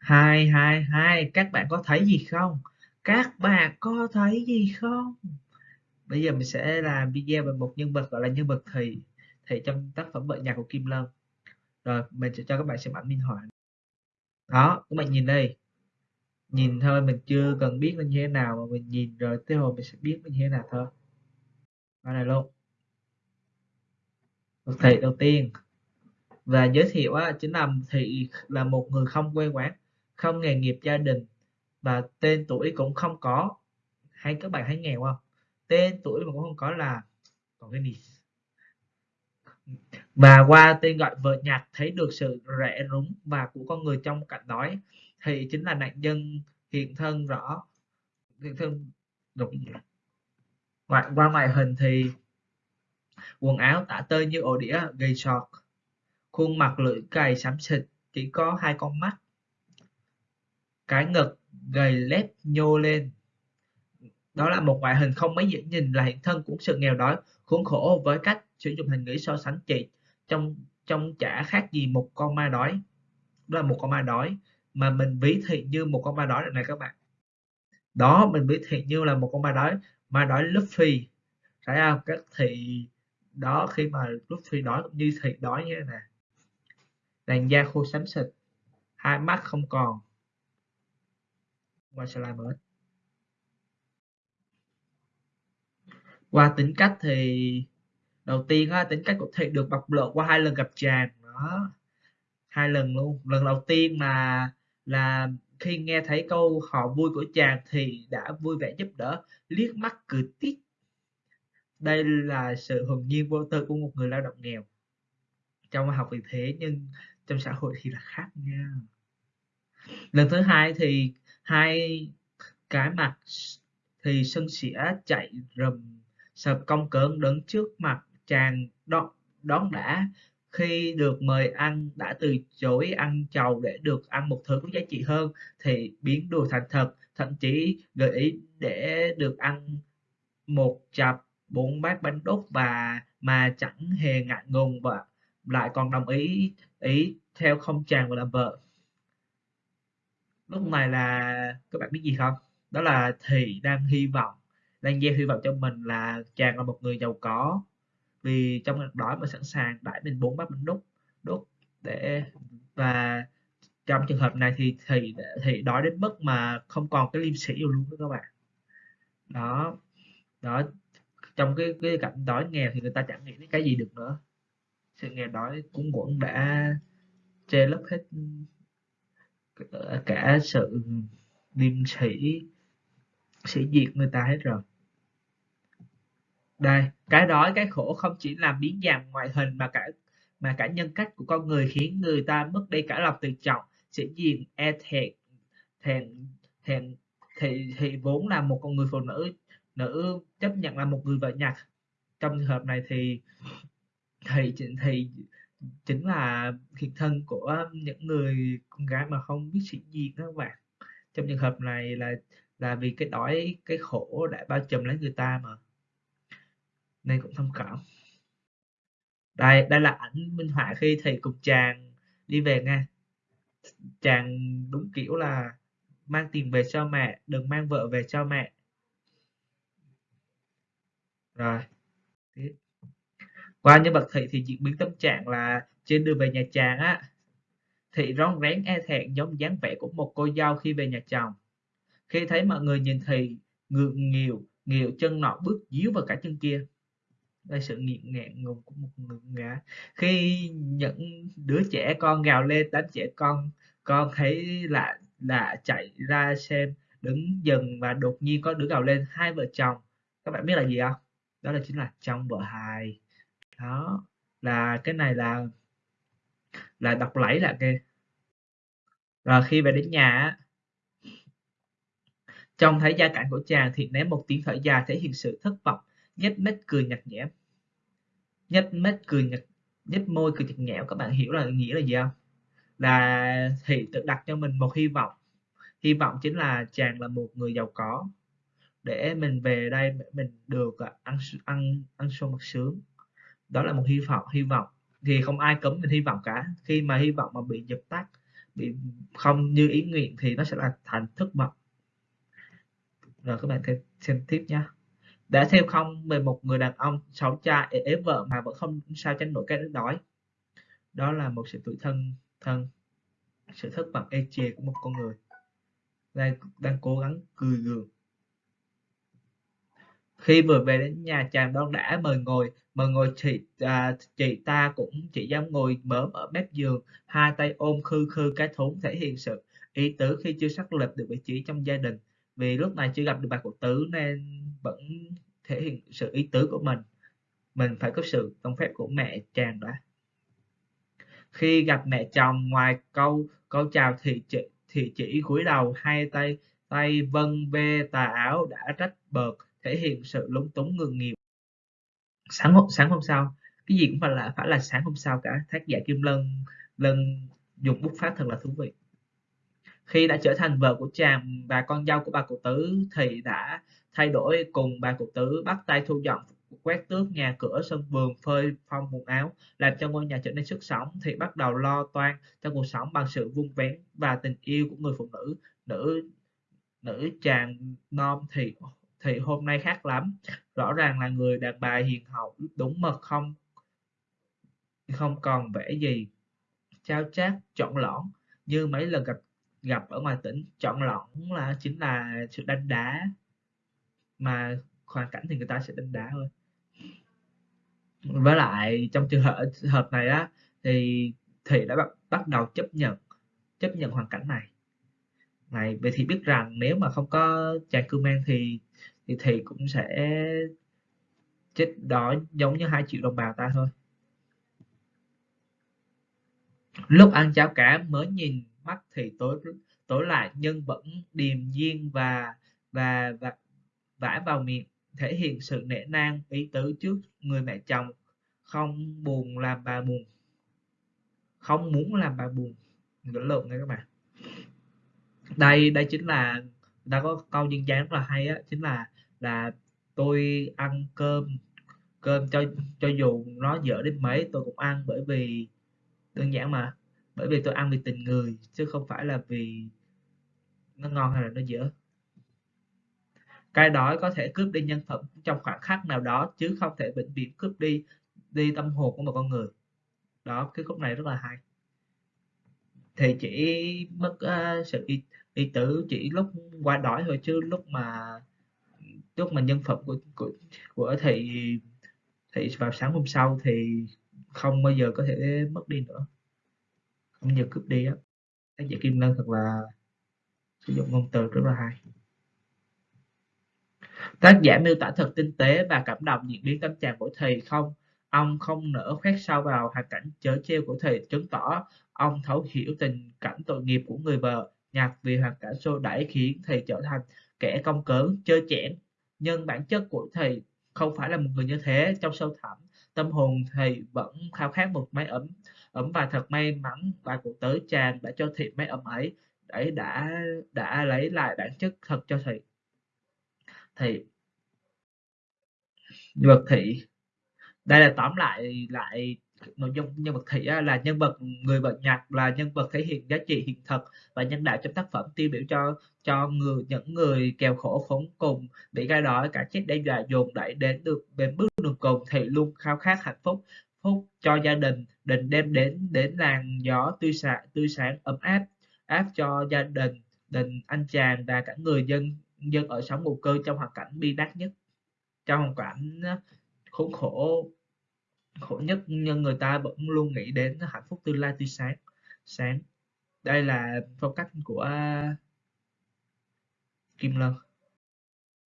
hai hai hai các bạn có thấy gì không? Các bạn có thấy gì không? Bây giờ mình sẽ làm video về một nhân vật gọi là nhân vật thị thị trong tác phẩm vợ nhạc của Kim Lân rồi mình sẽ cho các bạn xem ảnh minh họa. Đó các bạn nhìn đây. Nhìn thôi mình chưa cần biết nó như thế nào mà mình nhìn rồi tới hồi mình sẽ biết nó như thế nào thôi. Đó này luôn. Thị đầu tiên. Và giới thiệu á, chính là thị là một người không quê quán không nghề nghiệp gia đình và tên tuổi cũng không có. Hay các bạn thấy nghèo không? Tên tuổi mà cũng không có là còn cái gì. Và qua tên gọi vợ nhạc thấy được sự rẻ rúng và của con người trong cảnh đói thì chính là nạn nhân hiện thân rõ, hiện thân đúng. Ngoại qua ngoại hình thì quần áo tả tơi như ổ đĩa, gầy sọt, khuôn mặt lưỡi cày xám xịt, chỉ có hai con mắt cái ngực gầy lép nhô lên. Đó là một ngoại hình không mấy dễ nhìn, là hiện thân của sự nghèo đói, khốn khổ với cách sử dụng hình ngữ so sánh chị. Trong trong chả khác gì một con ma đói. Đó là một con ma đói mà mình ví thị như một con ma đói này các bạn. Đó, mình ví thị như là một con ma đói ma đói Luffy. Phải không? Các thị đó khi mà Luffy đói cũng như thị đói như thế này làn da khô xám xịt, hai mắt không còn qua slide mới qua tính cách thì đầu tiên á, tính cách của thị được bộc lộ qua hai lần gặp chàng. Đó hai lần luôn. Lần đầu tiên mà là khi nghe thấy câu họ vui của chàng thì đã vui vẻ giúp đỡ liếc mắt cười tít. Đây là sự hồn nhiên vô tư của một người lao động nghèo. Trong học vì thế nhưng trong xã hội thì là khác nha lần thứ hai thì hai cái mặt thì sân sỉa chạy rầm sập công cớn đứng trước mặt chàng đón, đón đã. Khi được mời ăn đã từ chối ăn chầu để được ăn một thứ có giá trị hơn thì biến đùa thành thật thậm chí gợi ý để được ăn một chập bốn bát bánh đúc và mà chẳng hề ngại ngùng và lại còn đồng ý ý theo không chàng và làm vợ lúc này là các bạn biết gì không? Đó là thì đang hy vọng, đang gieo hy vọng cho mình là chàng là một người giàu có. Vì trong ngặt đói mà sẵn sàng đãi mình bốn bát bánh đúc đúc để, và trong trường hợp này thì thì thì đói đến mức mà không còn cái liêm sĩ luôn đó các bạn. Đó đó, trong cái cái cảnh đói nghèo thì người ta chẳng nghĩ đến cái gì được nữa. Sự nghèo đói cũng quẩn đã che lấp hết cả sự liêm sĩ sĩ diệt người ta hết rồi. Đây, cái đói, cái khổ không chỉ làm biến dạng ngoại hình mà cả mà cả nhân cách của con người khiến người ta mất đi cả lòng tự trọng sĩ diệt e thẹn thẹn thẹn, thì thì vốn là một con người phụ nữ nữ chấp nhận là một người vợ nhặt. Trong trường hợp này thì thì thì chính là hiện thân của những người con gái mà không biết sĩ diện đó các bạn. Trong trường hợp này là là vì cái đói, cái khổ đã bao trùm lấy người ta mà. Nên cũng thông cảm. Đây đây là ảnh minh họa khi thầy cùng chàng đi về nha. Chàng đúng kiểu là mang tiền về cho mẹ, đừng mang vợ về cho mẹ. Rồi, tiếp qua nhân vật thị thì diễn biến tâm trạng là trên đường về nhà chàng á thị rón rén e thẹn giống dáng vẻ của một cô dâu khi về nhà chồng. Khi thấy mọi người nhìn thì ngượng nghịu nghịu chân nọ bước díu vào cả chân kia. Đây sự nghiện ngẹn ngùng của một người ngã. Khi những đứa trẻ con gào lên đánh trẻ con con thấy lạ lạ chạy ra xem, đứng dừng và đột nhiên có đứa gào lên, hai vợ chồng. Các bạn biết là gì không? Đó là chính là trong vợ hài đó, là cái này là là đọc lẫy là kìa rồi khi về đến nhà trông thấy gia cảnh của chàng thì ném một tiếng thở dài thể hiện sự thất vọng, nhếch mép cười nhạt nhẽo. Nhếch mép cười nhạt, nhếch môi cười nhạt nhẽo, các bạn hiểu là nghĩa là gì không? Là thì tự đặt cho mình một hy vọng. Hy vọng chính là chàng là một người giàu có. Để mình về đây, mình được à, ăn ăn ăn sung mặc sướng đó là một hy vọng hy vọng. Thì không ai cấm mình hy vọng cả. Khi mà hy vọng mà bị dập tắt, bị không như ý nguyện thì nó sẽ là thành thất vọng. rồi các bạn thêm, xem tiếp nhé đã theo không về một người đàn ông xấu cha ế vợ mà vẫn không sao tránh nổi cái đói. Đó là một sự tuổi thân thân. Sự thất vọng ê chề của một con người. Đang đang cố gắng cười gượng. Khi vừa về đến nhà, chàng đón đã mời ngồi mà ngồi chị à, chị ta cũng chỉ dám ngồi mớm ở mép giường hai tay ôm khư khư cái thốn thể hiện sự ý tứ khi chưa xác lập được vị trí trong gia đình. Vì lúc này chưa gặp được bà cụ tứ nên vẫn thể hiện sự ý tứ của mình. Mình phải có sự công phép của mẹ chàng đã. Khi gặp mẹ chồng ngoài câu câu chào thì chị thì chỉ cúi đầu hai tay tay vân ve tà áo đã trách bợt thể hiện sự lúng túng ngượng nghiệp sáng hôm sáng hôm sau. Cái gì cũng phải là phải là sáng hôm sau cả. Tác giả kim lân lân dùng bút pháp thật là thú vị. Khi đã trở thành vợ của chàng và con dâu của bà cụ tứ, thì đã thay đổi cùng bà cụ tứ, bắt tay thu dọn quét tước nhà cửa, sân vườn, phơi phong, quần áo, làm cho ngôi nhà trở nên sức sống, thì bắt đầu lo toan cho cuộc sống bằng sự vun vén và tình yêu của người phụ nữ. Nữ nữ chàng non thì thì hôm nay khác lắm. Rõ ràng là người đàn bà hiền hậu đúng mật không không còn vẻ gì trao chát chọn lõn. Như mấy lần gặp gặp ở ngoài tỉnh chọn lõn là chính là sự đánh đá. Mà hoàn cảnh thì người ta sẽ đánh đá thôi. Với lại trong trường hợp hợp này á thì thị đã bắt, bắt đầu chấp nhận chấp nhận hoàn cảnh này. Này vậy thì biết rằng nếu mà không có chàng cư mang thì thì thầy cũng sẽ chết đói giống như hai triệu đồng bào ta thôi. Lúc ăn cháo cá mới nhìn mắt thì tối tối lại nhưng vẫn điềm nhiên và và và vả vào miệng, thể hiện sự nể nang, ý tứ trước người mẹ chồng. Không buồn làm bà buồn. Không muốn làm bà buồn. Ngữ lộn nha các bạn. Đây đây chính là, đã có câu dân dáng rất là hay á, chính là là tôi ăn cơm cơm cho cho dù nó dở đến mấy tôi cũng ăn bởi vì đơn giản mà bởi vì tôi ăn vì tình người chứ không phải là vì nó ngon hay là nó dở. Cái đói có thể cướp đi nhân phẩm trong khoảng khắc nào đó chứ không thể vĩnh viễn cướp đi đi tâm hồn của một con người. Đó cái khúc này rất là hay. Thì chỉ mất uh, sự y, y tử chỉ lúc qua đói thôi chứ lúc mà lúc mà nhân phẩm của của của thị thị vào sáng hôm sau thì không bao giờ có thể mất đi nữa. Không giờ cướp đi á. Tác giả kim lân thật là sử dụng ngôn từ rất là hay. Tác giả miêu tả thật tinh tế và cảm động diễn biến tâm trạng của thầy không? Ông không nỡ khoét sâu vào hoàn cảnh chớ treo của thầy chứng tỏ ông thấu hiểu tình cảnh tội nghiệp của người vợ, nhạc vì hoàn cảnh xô đẩy khiến thầy trở thành kẻ công cớn chơi chẽn nhưng bản chất của thầy không phải là một người như thế. Trong sâu thẳm, tâm hồn thầy vẫn khao khát một mái ấm ấm và thật may mắn bà cụ tới chàng đã cho thầy mái ấm ấy ấy đã đã lấy lại bản chất thật cho thầy. Thì vật thị đây là tóm lại lại nội dung nhân vật thị là nhân vật, người vật nhạc là nhân vật thể hiện giá trị hiện thực và nhân đạo trong tác phẩm tiêu biểu cho cho người, những người kèo khổ khốn cùng. Bị gai đói, cả chết đe dọa dồn đẩy đến được đến bước đường cùng thì luôn khao khát hạnh phúc phúc cho gia đình, định đem đến đến làn gió tươi sáng tươi sáng, ấm áp áp cho gia đình đình anh chàng và cả người dân dân ở sống mù cư trong hoàn cảnh bi đát nhất, trong hoàn cảnh à, khốn khổ khổ nhất nhưng người ta vẫn luôn nghĩ đến hạnh phúc tương lai tươi sáng sáng. Đây là phong cách của Kim Lân.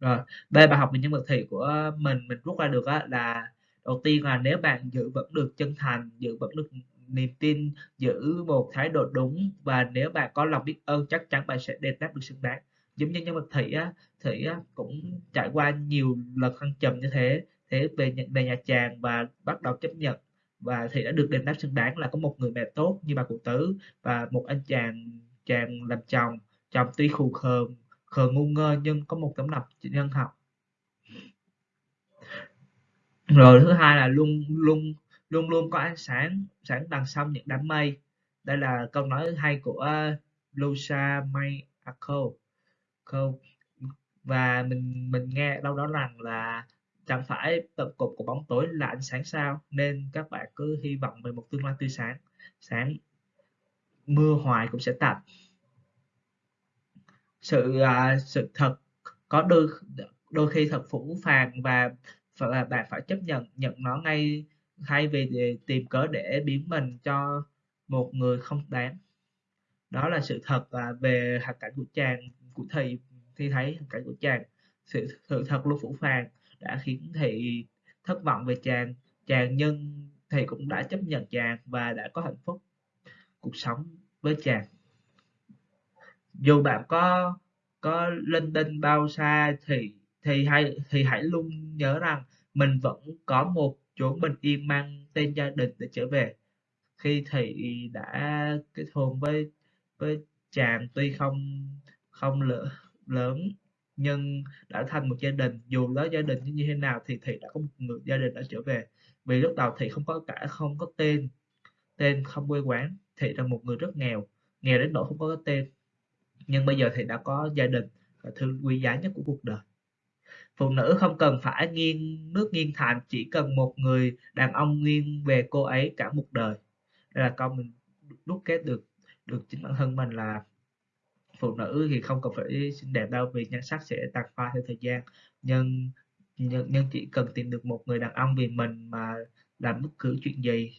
Rồi đây bài học về nhân vật thị của mình mình rút ra được á, là đầu tiên là nếu bạn giữ vững được chân thành giữ vững được niềm tin giữ một thái độ đúng và nếu bạn có lòng biết ơn chắc chắn bạn sẽ đền đáp được xứng đáng. Giống như nhân vật thị á thị á, cũng trải qua nhiều lần thăng trầm như thế thế về về nhà chàng và bắt đầu chấp nhận. Và thì đã được đền đáp xứng đáng là có một người mẹ tốt như bà cụ tứ và một anh chàng chàng làm chồng chồng tuy khù khờ khờ ngu ngơ nhưng có một tấm lòng nhân hậu. Rồi thứ hai là luôn luôn luôn luôn có ánh sáng sáng đằng sau những đám mây. Đây là câu nói hay của ờ, Lusa May Ako và mình mình nghe đâu đó rằng là chẳng phải tận cùng của bóng tối là ánh sáng sao nên các bạn cứ hy vọng về một tương lai tươi sáng. Sáng mưa hoài cũng sẽ tạnh. Sự à, sự thật có đôi đôi khi thật phũ phàng và và bạn phải chấp nhận nhận nó ngay thay vì để tìm cớ để biến mình cho một người không đáng. Đó là sự thật à, về hoàn cảnh của chàng của thầy khi thấy hoàn cảnh của chàng. Sự sự thật luôn phũ phàng đã khiến thị thất vọng về chàng. Chàng nhưng thầy cũng đã chấp nhận chàng và đã có hạnh phúc cuộc sống với chàng. Dù bạn có có lên đinh bao xa thì thì hãy thì hãy luôn nhớ rằng mình vẫn có một chỗ bình yên mang tên gia đình để trở về. Khi thị đã kết hôn với với chàng tuy không không lỡ, lớn nhưng đã thành một gia đình, dù đó gia đình như thế nào thì thị đã có một người gia đình đã trở về. Vì lúc đầu thị không có cả, không có tên tên không quê quán thị là một người rất nghèo nghèo đến nỗi không có tên. Nhưng bây giờ thị đã có gia đình là thứ quý giá nhất của cuộc đời. Phụ nữ không cần phải nghiêng, nước nghiêng thành, chỉ cần một người đàn ông nghiêng về cô ấy cả một đời. Đây là câu mình đúc kết được được chính bản thân mình là phụ nữ thì không cần phải xinh đẹp đâu vì nhan sắc sẽ tàn phai theo thời gian. Nhưng nhưng, nhưng chỉ cần tìm được một người đàn ông vì mình mà làm bất cứ chuyện gì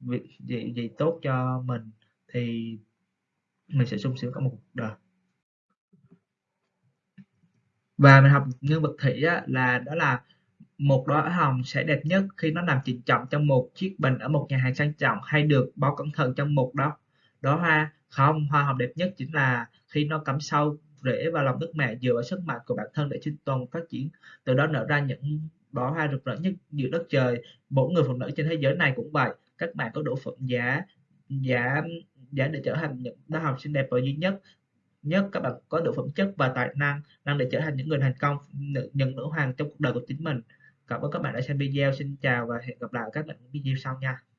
việc gì gì tốt cho mình thì mình sẽ sung sướng cả một cuộc đời. Và mình học nhân vật thủy á, là đó là một đóa hồng sẽ đẹp nhất khi nó nằm chỉnh trọng trong một chiếc bình ở một nhà hàng sang trọng hay được bó cẩn thận trong một đó đó hoa. Không hoa hồng đẹp nhất chính là khi nó cắm sâu, rễ vào lòng đất mẹ dựa vào sức mạnh của bản thân để sinh tồn, phát triển. Từ đó nở ra những bó hoa rực rỡ nhất giữa đất trời. Mỗi người phụ nữ trên thế giới này cũng vậy. Các bạn có đủ phận giá giá giá để trở thành những đứa học sinh đẹp và duy nhất. Nhất các bạn có đủ phẩm chất và tài năng năng để trở thành những người thành công những nữ hoàng trong cuộc đời của chính mình. Cảm ơn các bạn đã xem video. Xin chào và hẹn gặp lại các bạn ở video sau nha.